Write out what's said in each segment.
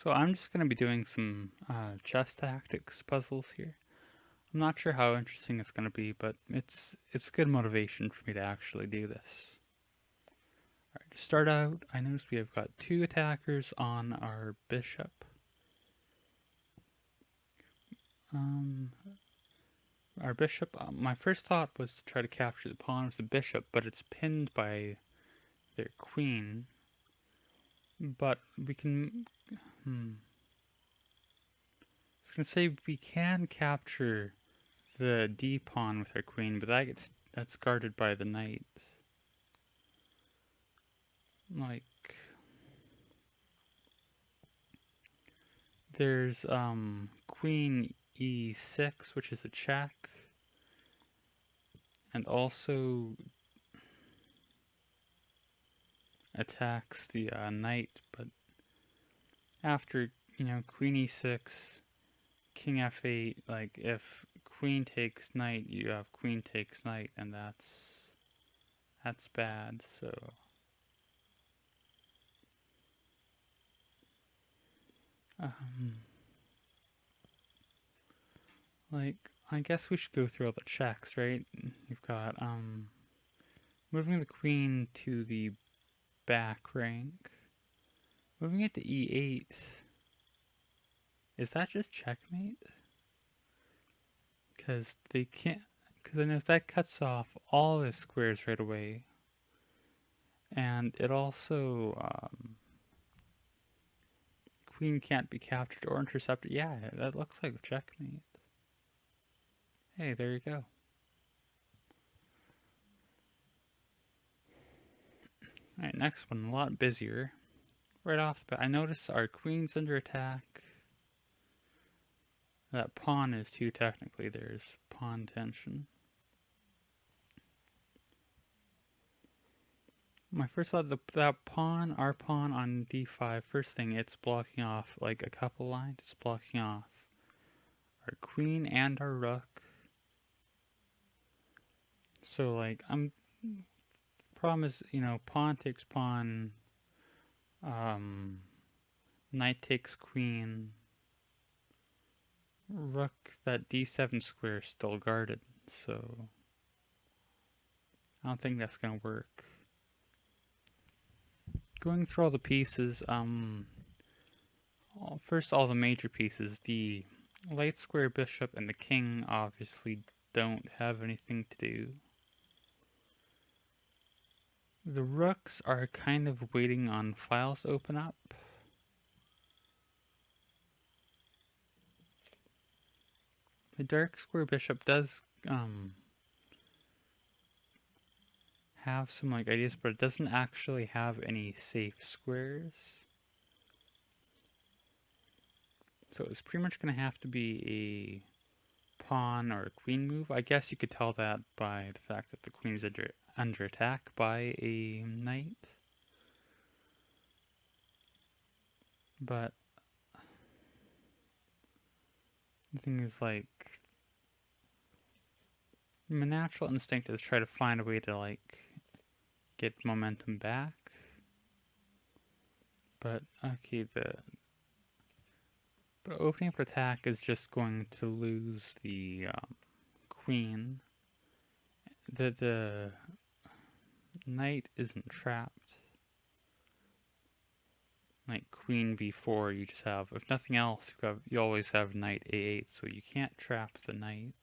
So I'm just going to be doing some uh, chess tactics puzzles here. I'm not sure how interesting it's going to be, but it's it's good motivation for me to actually do this. Alright, to start out, I notice we have got two attackers on our bishop. Um, our bishop, uh, my first thought was to try to capture the pawn of the bishop, but it's pinned by their queen. But we can, hmm. I was to say we can capture the d pawn with our queen, but that gets, that's guarded by the knight. Like, there's um, queen e6, which is a check, and also attacks the uh, knight, but after, you know, queen e6, king f8, like, if queen takes knight, you have queen takes knight, and that's, that's bad, so... Um, like, I guess we should go through all the checks, right? You've got, um, moving the queen to the back rank. Moving it to e8. Is that just checkmate? Because they can't, because I know that cuts off all the squares right away. And it also, um, queen can't be captured or intercepted. Yeah, that looks like checkmate. Hey, there you go. Alright, next one, a lot busier. Right off but I notice our queen's under attack. That pawn is too technically, there's pawn tension. My first thought, the, that pawn, our pawn on d5, first thing, it's blocking off like a couple lines. It's blocking off our queen and our rook. So like I'm problem is you know pawn takes pawn, um, knight takes queen, rook that d7 square is still guarded. So I don't think that's gonna work. Going through all the pieces, um, first all the major pieces, the light square bishop and the king obviously don't have anything to do. The rooks are kind of waiting on files open up. The dark square bishop does um, have some like ideas, but it doesn't actually have any safe squares. So it's pretty much going to have to be a pawn or a queen move. I guess you could tell that by the fact that the queen is under attack by a knight. But the thing is like my natural instinct is try to find a way to like get momentum back. But okay, the the opening up attack is just going to lose the um, queen. The the knight isn't trapped. Knight queen b4, you just have, if nothing else, you, have, you always have knight a8, so you can't trap the knight.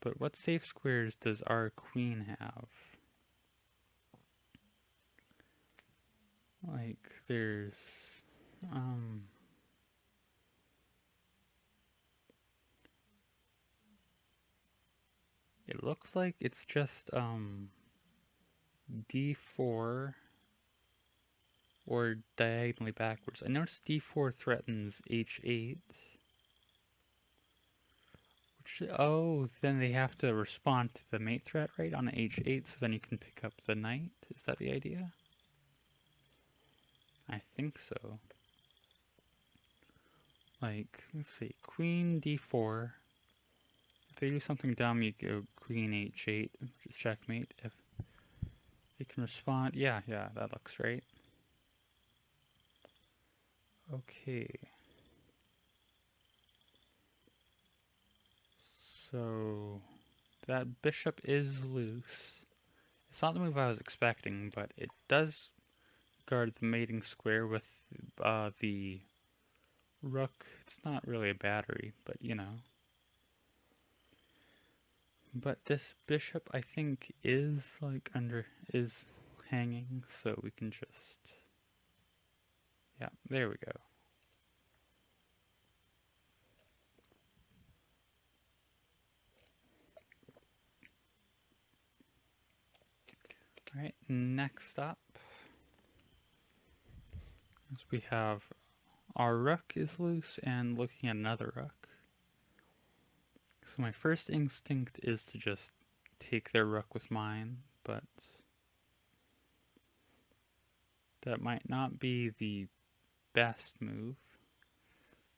But what safe squares does our queen have? Like, there's, um, It looks like it's just um, d4 or diagonally backwards. I noticed d4 threatens h8. Which, oh, then they have to respond to the mate threat, right, on h8, so then you can pick up the knight? Is that the idea? I think so. Like, let's see, queen d4 If they do something dumb, you go queen h8, which is checkmate. If they can respond, yeah, yeah, that looks right. Okay. So that bishop is loose. It's not the move I was expecting, but it does guard the mating square with uh, the rook. It's not really a battery, but you know. But this bishop, I think, is like under, is hanging, so we can just, yeah, there we go. Alright, next up, we have our rook is loose and looking at another rook. So my first instinct is to just take their rook with mine, but that might not be the best move.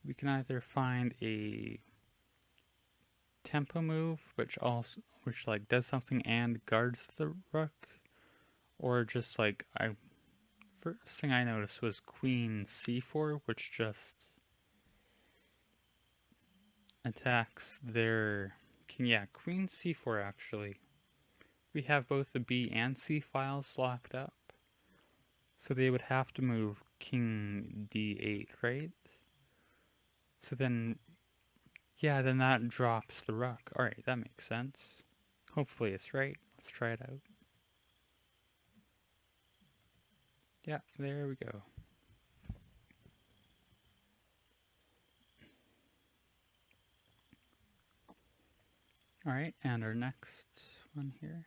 We can either find a tempo move, which also which like does something and guards the rook, or just like I first thing I noticed was queen c4 which just attacks their yeah queen c4 actually. We have both the b and c files locked up. So they would have to move king d8 right? So then yeah then that drops the rook alright that makes sense. Hopefully it's right. Let's try it out. Yeah, there we go. Alright, and our next one here.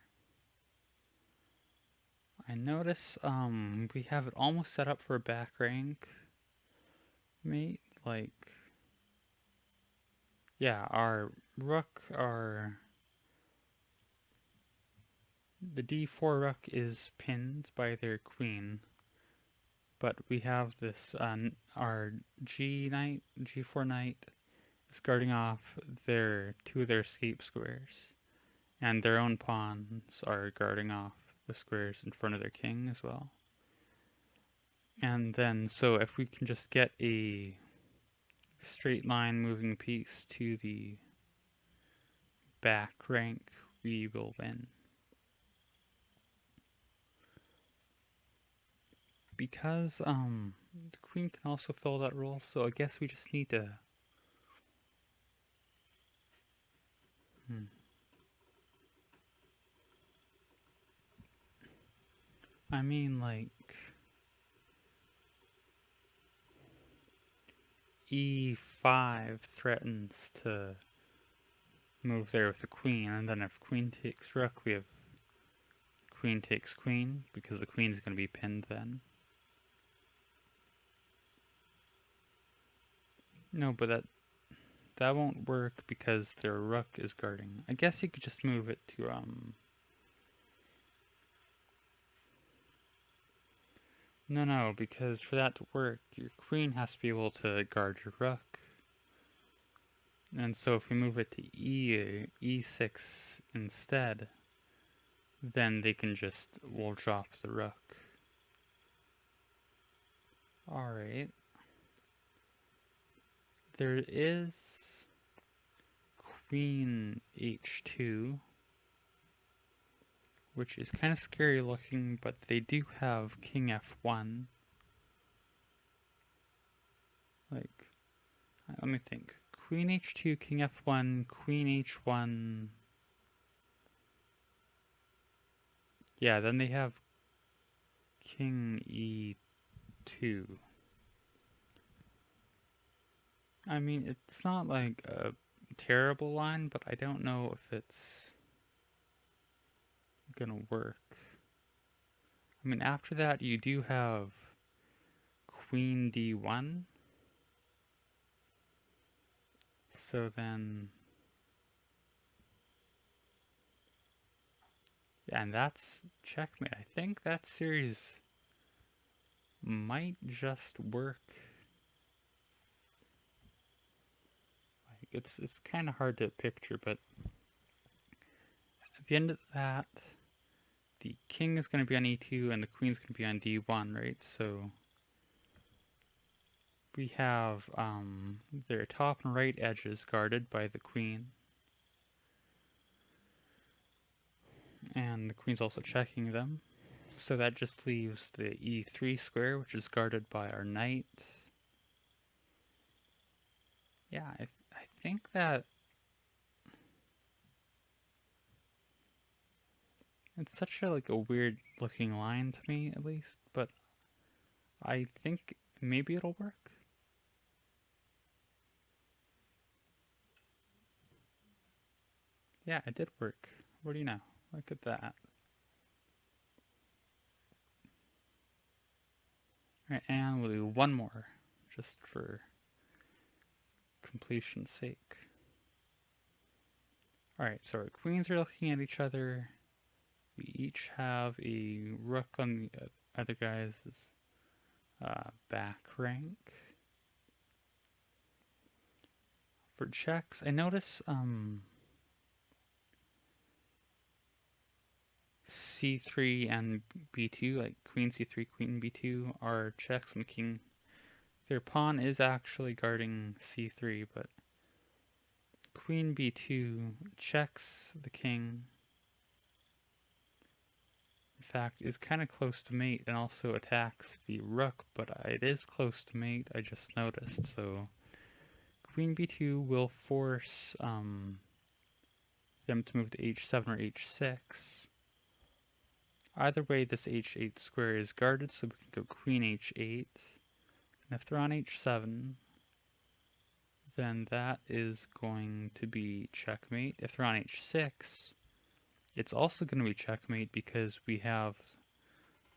I notice um, we have it almost set up for a back rank mate. Like, yeah, our rook, our the d4 rook is pinned by their queen but we have this, uh, our G knight, G4 knight, guarding off their two of their escape squares, and their own pawns are guarding off the squares in front of their king as well. And then, so if we can just get a straight line moving piece to the back rank, we will win. because um the queen can also fill that role, so I guess we just need to I mean like e5 threatens to move there with the queen, and then if queen takes rook, we have queen takes queen, because the queen is going to be pinned then. No, but that that won't work because their rook is guarding. I guess you could just move it to um No, no, because for that to work, your queen has to be able to guard your rook. And so if we move it to e e6 instead, then they can just, we'll drop the rook. Alright there is queen h2 which is kind of scary looking but they do have king f1 like uh, let me think. Queen h2 king f1 queen h1 yeah then they have king e2 I mean, it's not like a terrible line, but I don't know if it's gonna work. I mean, after that, you do have queen d1. So then... And that's checkmate. I think that series might just work It's it's kind of hard to picture, but at the end of that, the king is going to be on e2 and the queen is going to be on d1, right? So we have um, their top and right edges guarded by the queen. And the queen's also checking them. So that just leaves the e3 square, which is guarded by our knight. Yeah, I, th I think that it's such a like a weird looking line to me at least, but I think maybe it'll work. Yeah, it did work. What do you know? Look at that. Alright, and we'll do one more, just for completion's sake. Alright, so our queens are looking at each other. We each have a rook on the other guy's uh, back rank. For checks, I notice um, c3 and b2, like queen c3, queen b2 are checks and king. Their pawn is actually guarding c3, but queen b2 checks the king. Fact, is kind of close to mate and also attacks the rook, but it is close to mate, I just noticed, so queen b2 will force um, them to move to h7 or h6. Either way, this h8 square is guarded, so we can go queen h8. And if they're on h7, then that is going to be checkmate. If they're on h6, it's also going to be checkmate because we have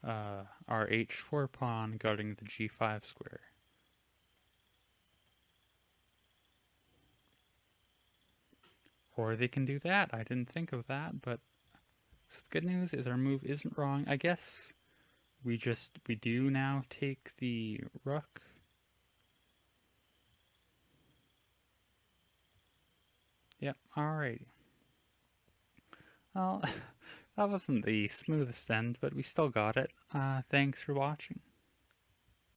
uh, our h4 pawn guarding the g5 square. Or they can do that. I didn't think of that, but so the good news is our move isn't wrong. I guess we just, we do now take the rook. Yep, alrighty. Well, that wasn't the smoothest end, but we still got it. Uh, thanks for watching.